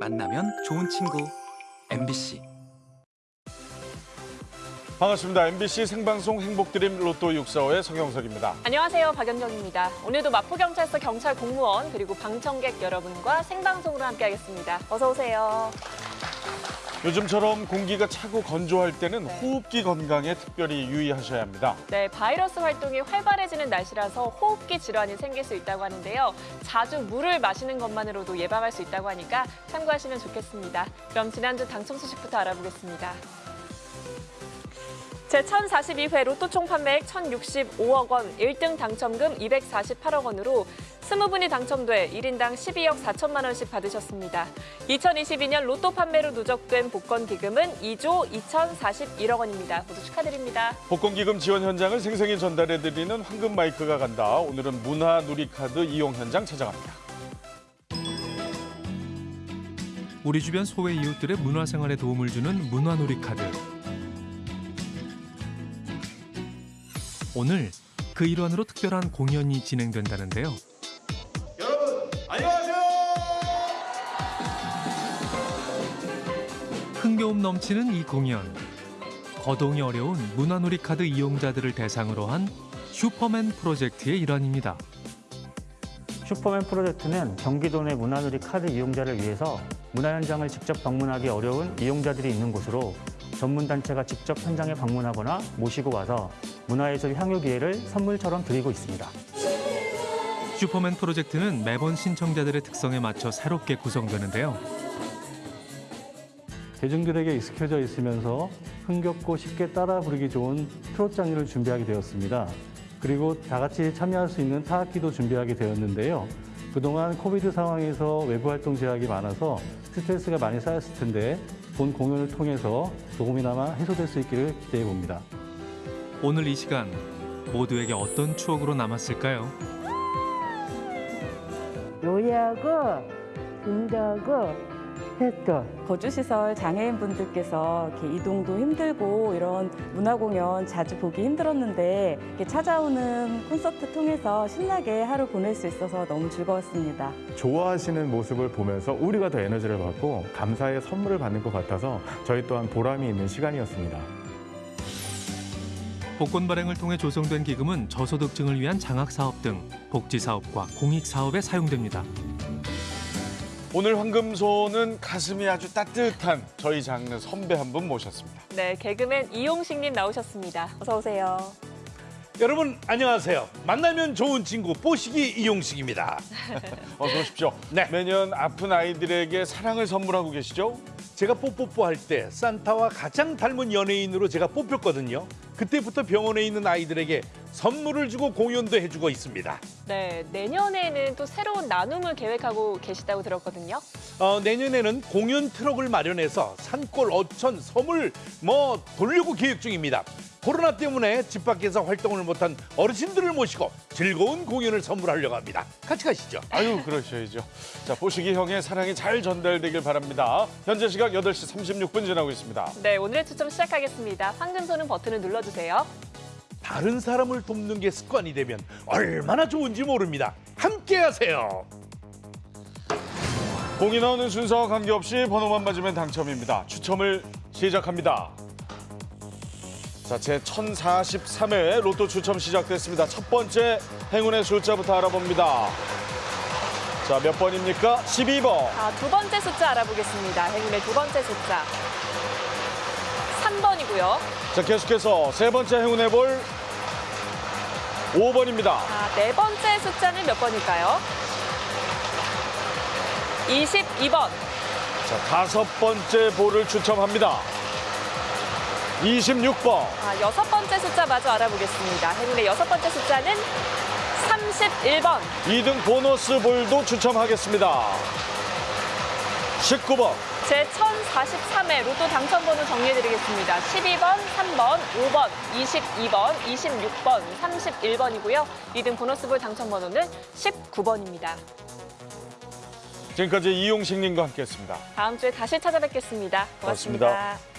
만나면 좋은 친구 MBC 반갑습니다. MBC 생방송 행복드림 로또 645의 성영석입니다. 안녕하세요. 박연경입니다. 오늘도 마포경찰서 경찰 공무원 그리고 방청객 여러분과 생방송으로 함께하겠습니다. 어서 오세요. 요즘처럼 공기가 차고 건조할 때는 네. 호흡기 건강에 특별히 유의하셔야 합니다. 네, 바이러스 활동이 활발해지는 날씨라서 호흡기 질환이 생길 수 있다고 하는데요. 자주 물을 마시는 것만으로도 예방할 수 있다고 하니까 참고하시면 좋겠습니다. 그럼 지난주 당첨 소식부터 알아보겠습니다. 제1042회 로또 총 판매액 1,065억 원, 1등 당첨금 248억 원으로 20분이 당첨돼 1인당 12억 4천만 원씩 받으셨습니다. 2022년 로또 판매로 누적된 복권 기금은 2조 2,041억 원입니다. 모두 축하드립니다. 복권기금 지원 현장을 생생히 전달해드리는 황금 마이크가 간다. 오늘은 문화누리카드 이용 현장 찾아갑니다. 우리 주변 소외 이웃들의 문화생활에 도움을 주는 문화놀이 카드. 오늘 그 일환으로 특별한 공연이 진행된다는데요. 여러분 안녕하세요. 흥겨움 넘치는 이 공연. 거동이 어려운 문화놀이 카드 이용자들을 대상으로 한 슈퍼맨 프로젝트의 일환입니다. 슈퍼맨 프로젝트는 경기도 내 문화누리 카드 이용자를 위해서 문화 현장을 직접 방문하기 어려운 이용자들이 있는 곳으로 전문 단체가 직접 현장에 방문하거나 모시고 와서 문화예술 향유 기회를 선물처럼 드리고 있습니다. 슈퍼맨 프로젝트는 매번 신청자들의 특성에 맞춰 새롭게 구성되는데요. 대중들에게 익숙해져 있으면서 흥겹고 쉽게 따라 부르기 좋은 트롯 장르를 준비하게 되었습니다. 그리고 다 같이 참여할 수 있는 타악기도 준비하게 되었는데요. 그동안 코비드 상황에서 외부 활동 제약이 많아서 스트레스가 많이 쌓였을 텐데 본 공연을 통해서 조금이나마 해소될 수 있기를 기대해 봅니다. 오늘 이 시간 모두에게 어떤 추억으로 남았을까요? 노래하고 운동하고 했던 거주시설 장애인분들께서 이렇게 이동도 힘들고 이런 문화공연 자주 보기 힘들었는데 이렇게 찾아오는 콘서트 통해서 신나게 하루 보낼 수 있어서 너무 즐거웠습니다. 좋아하시는 모습을 보면서 우리가 더 에너지를 받고 감사의 선물을 받는 것 같아서 저희 또한 보람이 있는 시간이었습니다. 복권 발행을 통해 조성된 기금은 저소득층을 위한 장학사업 등 복지사업과 공익사업에 사용됩니다. 오늘 황금소는 가슴이 아주 따뜻한 저희 장르 선배 한 분 모셨습니다. 네, 개그맨 이용식님 나오셨습니다. 어서 오세요. 여러분 안녕하세요. 만나면 좋은 친구 뽀시기 이용식입니다. 어서 오십시오. 네. 매년 아픈 아이들에게 사랑을 선물하고 계시죠? 제가 뽀뽀뽀 할 때 산타와 가장 닮은 연예인으로 제가 뽑혔거든요. 그때부터 병원에 있는 아이들에게 선물을 주고 공연도 해주고 있습니다. 네, 내년에는 또 새로운 나눔을 계획하고 계시다고 들었거든요. 어, 내년에는 공연 트럭을 마련해서 산골 어촌 섬을 뭐 돌려고 계획 중입니다. 코로나 때문에 집 밖에서 활동을 못한 어르신들을 모시고 즐거운 공연을 선물하려고 합니다. 같이 가시죠. 아유 그러셔야죠. 자 보시기 형의 사랑이 잘 전달되길 바랍니다. 현재 시각 8시 36분 지나고 있습니다. 네, 오늘의 추첨 시작하겠습니다. 황금소는 버튼을 눌러주세요. 다른 사람을 돕는 게 습관이 되면 얼마나 좋은지 모릅니다. 함께 하세요. 공이 나오는 순서와 관계없이 번호만 맞으면 당첨입니다. 추첨을 시작합니다. 자, 제 1043회 로또 추첨 시작됐습니다. 첫 번째 행운의 숫자부터 알아봅니다. 자, 몇 번입니까? 12번. 자, 두 번째 숫자 알아보겠습니다. 행운의 두 번째 숫자. 3번이고요. 자, 계속해서 세 번째 행운의 볼 5번입니다. 자, 네 번째 숫자는 몇 번일까요? 22번. 자, 다섯 번째 볼을 추첨합니다. 26번. 자, 여섯 번째 숫자 마저 알아보겠습니다. 행운의 여섯 번째 숫자는 31번. 2등 보너스 볼도 추첨하겠습니다. 19번. 제 1043회 로또 당첨번호 정리해드리겠습니다. 12번, 3번, 5번, 22번, 26번, 31번이고요. 2등 보너스볼 당첨번호는 19번입니다. 지금까지 이용식님과 함께했습니다. 다음 주에 다시 찾아뵙겠습니다 고맙습니다. 고맙습니다.